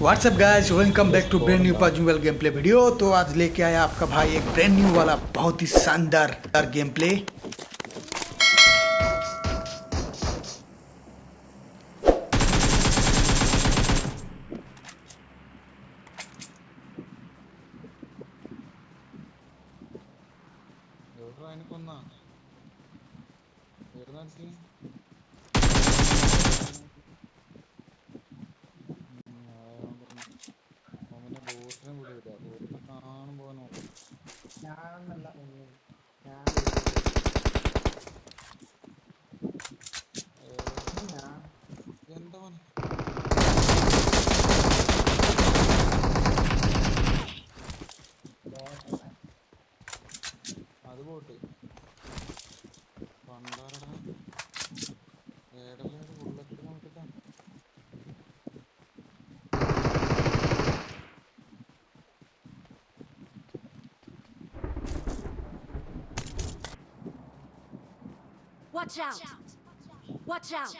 What's up guys welcome back to brand new possible game play video तो आज लेके आया आपका भाई एक ब्रांड न्यू वाला बहुत ही शानदार गेम प्ले ബോട്ടല്ല. അത് ബോട്ട് പണ്ടാരടാ Watch out! Watch out!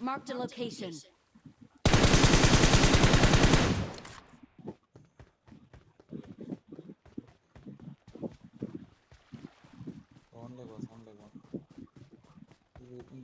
Marked a location. ഈ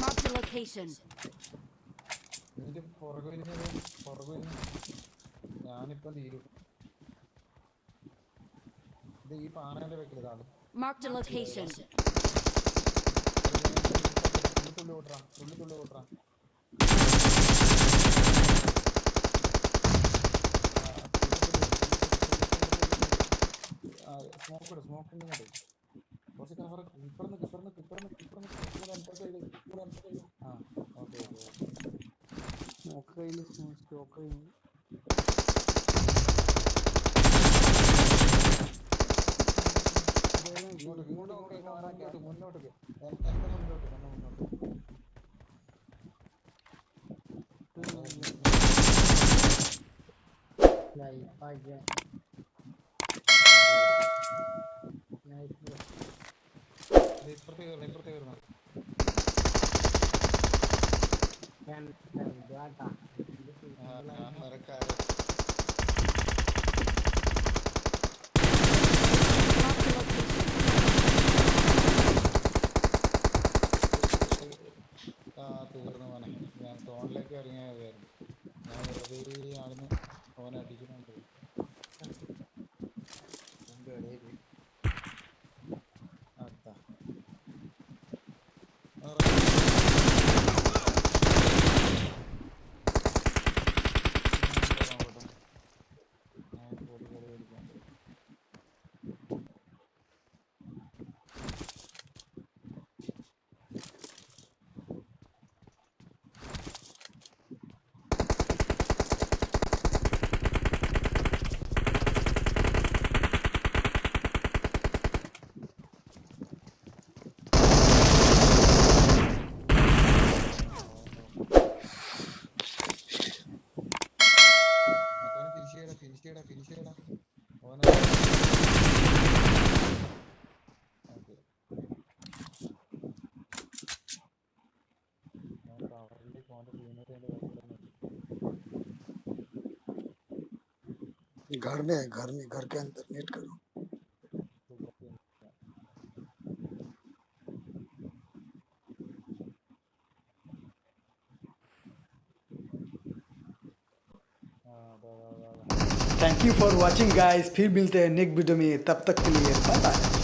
Marked a location. നിന്റെ പുറകു വരുന്നത് സ്മോക്ക് സ്മോക്ക് ഇങ്ങോട്ട് കുറച്ച് കവർ ഇപ്പറന്ന് ഇപ്പറന്ന് ഇപ്പറന്ന് ഇപ്പറന്ന് ഇവിടെ എൻട്രസ് ചെയ്ത് ഇവിടെ എൻട്രസ് ചെയ്ത് ആ ഓക്കെ ഓക്കെ സ്മോക്ക് സ്റ്റോക്ക്. ഇങ്ങോട്ട് ഇങ്ങോട്ട് നോക്ക് മുന്നോട്ട് എന്റെ മുന്നോട്ട് എന്റെ മുന്നോട്ട്. ലൈഫ് ഞാൻ ആ simple ഞാൻ വെറുതെ ആളിന് ഫോൺ അടിക്കുന്നുണ്ട്. घर में घर में, घर के अंदर नेट करो thank you for watching guys फिर मिलते हैं नेक्स्ट वीडियो में। तब तक के लिए बाय बाय